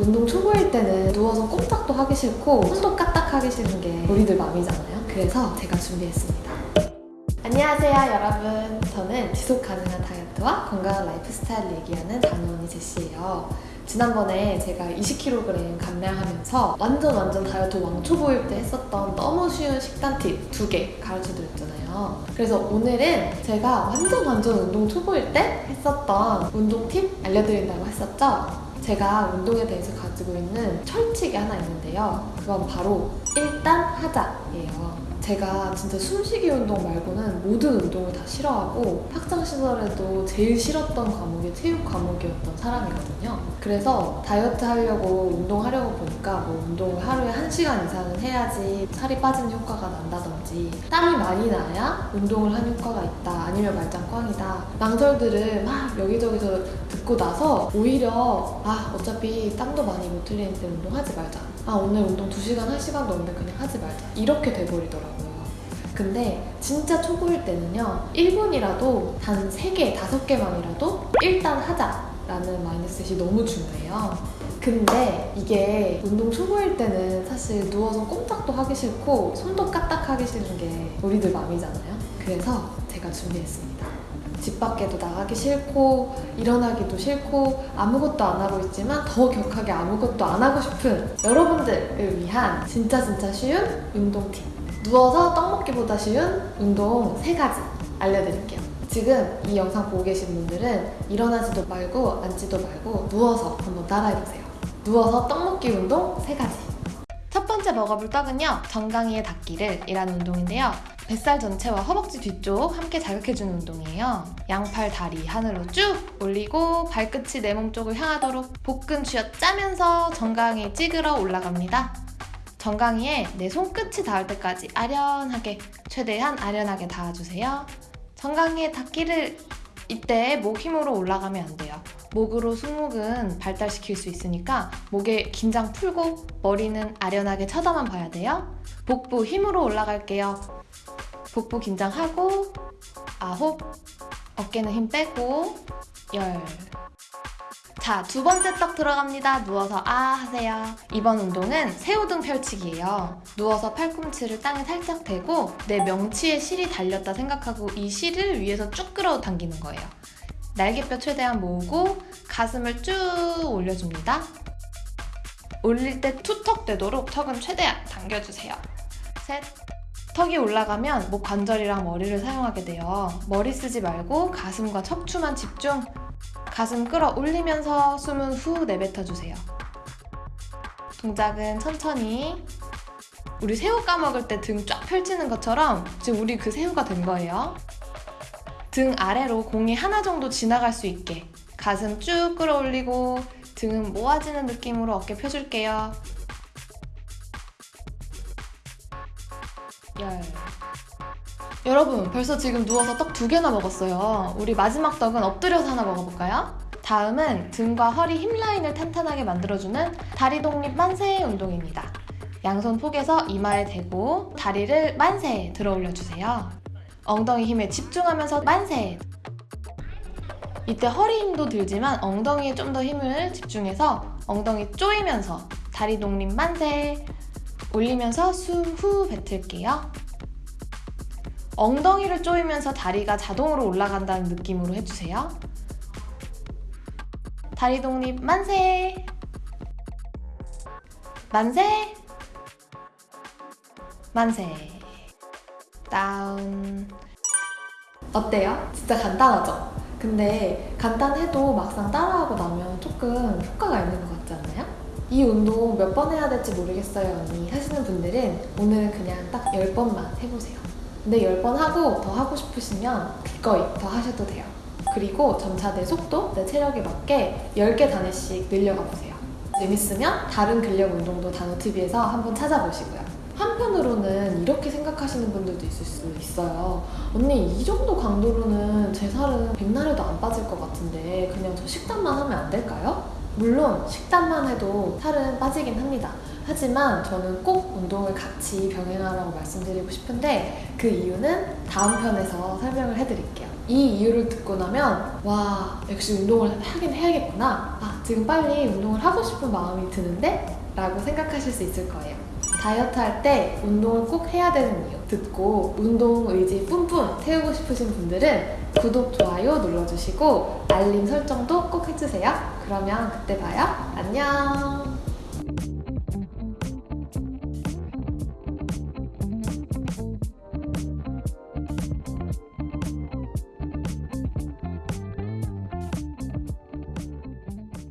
운동 초보일 때는 누워서 꼼짝도 하기 싫고 손도 까딱하기 싫은 게 우리들 마음이잖아요. 그래서 제가 준비했습니다. 안녕하세요 여러분. 저는 지속 가능한 다이어트와 건강한 라이프 스타일을 얘기하는 다노언니 제시예요. 지난번에 제가 20kg 감량하면서 완전 완전 다이어트 왕초보일 때 했었던 너무 쉬운 식단 팁 두 개 가르쳐 드렸잖아요. 그래서 오늘은 제가 완전 완전 운동 초보일 때 했었던 운동 팁 알려드린다고 했었죠. 제가 운동에 대해서 가지고 있는 철칙이 하나 있는데요. 그건 바로 일단 하자예요. 제가 진짜 숨쉬기 운동 말고는 모든 운동을 다 싫어하고 학창 시절에도 제일 싫었던 과목이 체육 과목이었던 사람이거든요. 그래서 다이어트 하려고 운동하려고 보니까 뭐 운동을 하루에 1시간 이상은 해야지 살이 빠지는 효과가 난다든지 땀이 많이 나야 운동을 한 효과가 있다 아니면 말짱 꽝이다 망설들을 막 여기저기서 듣고 나서 오히려 아 어차피 땀도 많이 못 흘리는데 운동하지 말자. 아 오늘 운동 2시간 1시간도 없는데 그냥 하지 말자. 이렇게 돼버리더라고요. 근데 진짜 초보일 때는요 1분이라도 단 3개, 5개만이라도 일단 하자 라는 마인드셋이 너무 중요해요. 근데 이게 운동 초보일 때는 사실 누워서 꼼짝도 하기 싫고 손도 까딱하기 싫은 게 우리들 마음이잖아요. 그래서 제가 준비했습니다 집 밖에도 나가기 싫고 일어나기도 싫고 아무것도 안 하고 있지만 더 격하게 아무것도 안 하고 싶은 여러분들을 위한 진짜 진짜 쉬운 운동 팁 누워서 떡 먹기보다 쉬운 운동 3가지 알려드릴게요. 지금 이 영상 보고 계신 분들은 일어나지도 말고 앉지도 말고 누워서 한번 따라해보세요. 누워서 떡 먹기 운동 3가지. 첫 번째 먹어볼 떡은요 정강이의 닿기를 이라는 운동인데요 뱃살 전체와 허벅지 뒤쪽 함께 자극해주는 운동이에요. 양팔 다리 하늘로 쭉 올리고 발끝이 내 몸 쪽을 향하도록 복근 쥐어 짜면서 정강이 찌그러 올라갑니다. 정강이에 내 손끝이 닿을 때까지 아련하게 최대한 아련하게 닿아주세요. 정강이에 닿기를 이때 목 힘으로 올라가면 안 돼요. 목으로 승목은 발달시킬 수 있으니까 목에 긴장 풀고 머리는 아련하게 쳐다만 봐야 돼요. 복부 힘으로 올라갈게요. 복부 긴장하고 아홉 어깨는 힘 빼고 열 자, 두 번째 떡 들어갑니다. 누워서 아 하세요. 이번 운동은 새우등 펼치기예요. 누워서 팔꿈치를 땅에 살짝 대고 내 명치에 실이 달렸다 생각하고 이 실을 위에서 쭉 끌어당기는 거예요. 날개뼈 최대한 모으고 가슴을 쭉 올려줍니다. 올릴 때 투턱 되도록 턱은 최대한 당겨주세요. 셋, 턱이 올라가면 목 관절이랑 머리를 사용하게 돼요. 머리 쓰지 말고 가슴과 척추만 집중. 가슴 끌어올리면서 숨은 후 내뱉어주세요. 동작은 천천히. 우리 새우 까먹을 때 등 쫙 펼치는 것처럼 지금 우리 그 새우가 된 거예요. 등 아래로 공이 하나 정도 지나갈 수 있게 가슴 쭉 끌어올리고 등은 모아지는 느낌으로 어깨 펴줄게요. 열. 여러분 벌써 지금 누워서 떡 두 개나 먹었어요. 우리 마지막 떡은 엎드려서 하나 먹어볼까요? 다음은 등과 허리 힙 라인을 탄탄하게 만들어주는 다리 독립 만세 운동입니다. 양손 폭에서 이마에 대고 다리를 만세 들어 올려주세요. 엉덩이 힘에 집중하면서 만세 이때 허리 힘도 들지만 엉덩이에 좀 더 힘을 집중해서 엉덩이 조이면서 다리 독립 만세 올리면서 숨 후 뱉을게요. 엉덩이를 조이면서 다리가 자동으로 올라간다는 느낌으로 해주세요. 다리 독립 만세! 만세! 만세! 다운 어때요? 진짜 간단하죠? 근데 간단해도 막상 따라하고 나면 조금 효과가 있는 것 같지 않나요? 이 운동 몇 번 해야 될지 모르겠어요 언니. 하시는 분들은 오늘은 그냥 딱 10번만 해보세요. 근데 10번 하고 더 하고 싶으시면 기꺼이 더 하셔도 돼요. 그리고 점차 내 속도, 내 체력에 맞게 10개 단위씩 늘려가 보세요. 재밌으면 다른 근력 운동도 단어TV에서 한번 찾아보시고요. 한편으로는 이렇게 생각하시는 분들도 있을 수 있어요. 언니 이 정도 강도로는 제 살은 백날에도 안 빠질 것 같은데 그냥 저 식단만 하면 안 될까요? 물론 식단만 해도 살은 빠지긴 합니다. 하지만 저는 꼭 운동을 같이 병행하라고 말씀드리고 싶은데 그 이유는 다음 편에서 설명을 해드릴게요. 이 이유를 듣고 나면 와 역시 운동을 하긴 해야겠구나. 아 지금 빨리 운동을 하고 싶은 마음이 드는데? 라고 생각하실 수 있을 거예요. 다이어트 할 때 운동을 꼭 해야 되는 이유. 듣고 운동 의지 뿜뿜 태우고 싶으신 분들은 구독, 좋아요 눌러주시고 알림 설정도 꼭 해주세요. 그러면 그때 봐요. 안녕